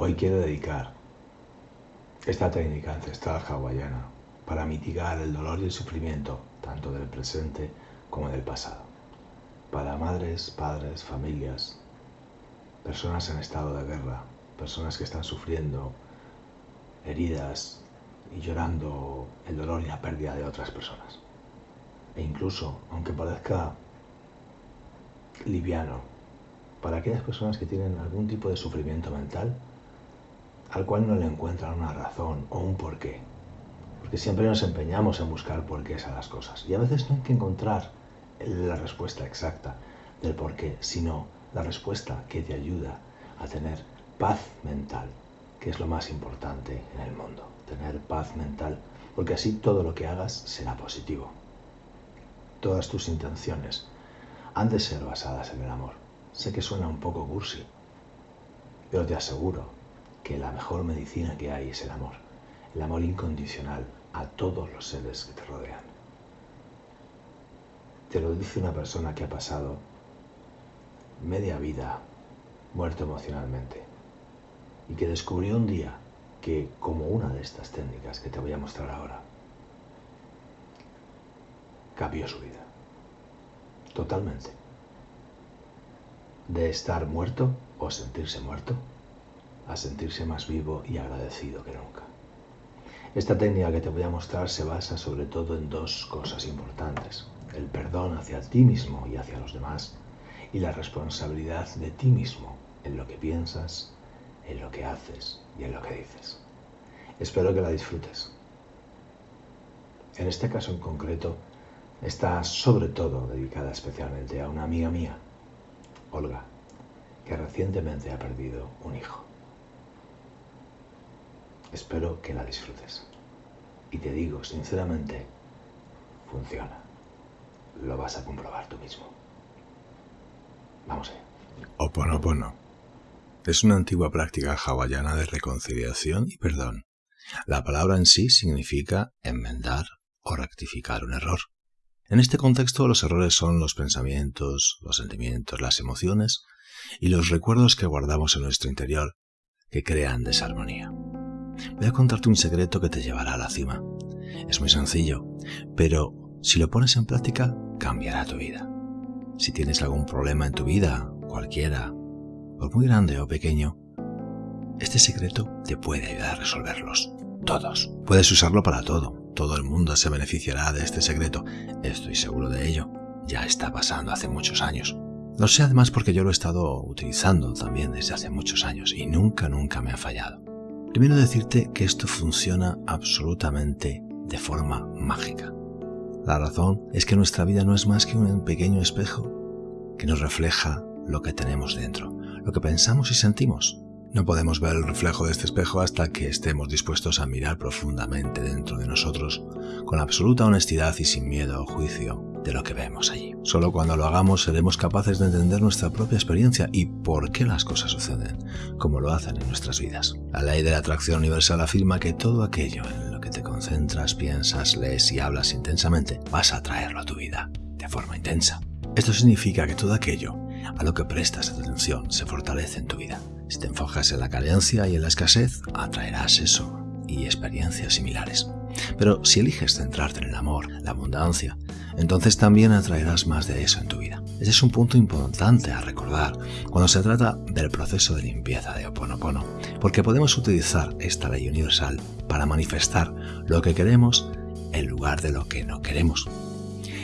Hoy quiero dedicar esta técnica ancestral hawaiana para mitigar el dolor y el sufrimiento tanto del presente como del pasado. Para madres, padres, familias, personas en estado de guerra, personas que están sufriendo heridas y llorando el dolor y la pérdida de otras personas. E incluso, aunque parezca liviano, para aquellas personas que tienen algún tipo de sufrimiento mental, al cual no le encuentran una razón o un porqué. Porque siempre nos empeñamos en buscar porqués a las cosas. Y a veces no hay que encontrar la respuesta exacta del porqué, sino la respuesta que te ayuda a tener paz mental, que es lo más importante en el mundo. Tener paz mental, porque así todo lo que hagas será positivo. Todas tus intenciones han de ser basadas en el amor. Sé que suena un poco cursi, pero te aseguro que la mejor medicina que hay es el amor, el amor incondicional a todos los seres que te rodean. Te lo dice una persona que ha pasado media vida muerto emocionalmente y que descubrió un día que, como una de estas técnicas que te voy a mostrar ahora, cambió su vida. Totalmente. De estar muerto o sentirse muerto a sentirse más vivo y agradecido que nunca. Esta técnica que te voy a mostrar se basa sobre todo en dos cosas importantes. El perdón hacia ti mismo y hacia los demás y la responsabilidad de ti mismo en lo que piensas, en lo que haces y en lo que dices. Espero que la disfrutes. En este caso en concreto está sobre todo dedicada especialmente a una amiga mía, Olga, que recientemente ha perdido un hijo. Espero que la disfrutes. Y te digo, sinceramente, funciona. Lo vas a comprobar tú mismo. Vamos allá. Oponopono. Es una antigua práctica hawaiana de reconciliación y perdón. La palabra en sí significa enmendar o rectificar un error. En este contexto los errores son los pensamientos, los sentimientos, las emociones y los recuerdos que guardamos en nuestro interior que crean desarmonía. Voy a contarte un secreto que te llevará a la cima. Es muy sencillo, pero si lo pones en práctica, cambiará tu vida. Si tienes algún problema en tu vida, cualquiera, por muy grande o pequeño, este secreto te puede ayudar a resolverlos. Todos. Puedes usarlo para todo. Todo el mundo se beneficiará de este secreto. Estoy seguro de ello. Ya está pasando hace muchos años. Lo sé además porque yo lo he estado utilizando también desde hace muchos años y nunca, nunca me ha fallado. Primero decirte que esto funciona absolutamente de forma mágica. La razón es que nuestra vida no es más que un pequeño espejo que nos refleja lo que tenemos dentro, lo que pensamos y sentimos. No podemos ver el reflejo de este espejo hasta que estemos dispuestos a mirar profundamente dentro de nosotros con absoluta honestidad y sin miedo o juicio de lo que vemos allí. Solo cuando lo hagamos seremos capaces de entender nuestra propia experiencia y por qué las cosas suceden como lo hacen en nuestras vidas. La ley de la atracción universal afirma que todo aquello en lo que te concentras, piensas, lees y hablas intensamente vas a traerlo a tu vida de forma intensa. Esto significa que todo aquello a lo que prestas atención se fortalece en tu vida. Si te enfocas en la carencia y en la escasez, atraerás eso y experiencias similares. Pero si eliges centrarte en el amor, la abundancia, entonces también atraerás más de eso en tu vida. Ese es un punto importante a recordar cuando se trata del proceso de limpieza de Oponopono, porque podemos utilizar esta ley universal para manifestar lo que queremos en lugar de lo que no queremos.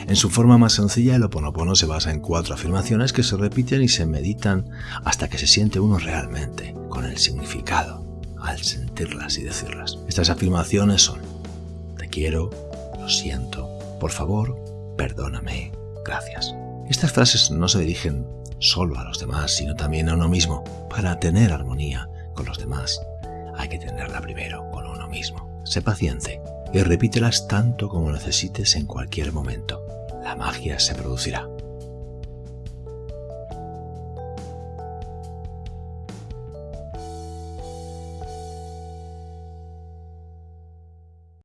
En su forma más sencilla, el Oponopono se basa en cuatro afirmaciones que se repiten y se meditan hasta que se siente uno realmente con el significado al sentirlas y decirlas. Estas afirmaciones son te quiero, lo siento, por favor, perdóname, gracias. Estas frases no se dirigen solo a los demás, sino también a uno mismo. Para tener armonía con los demás, hay que tenerla primero con uno mismo. Sé paciente y repítelas tanto como necesites en cualquier momento. La magia se producirá.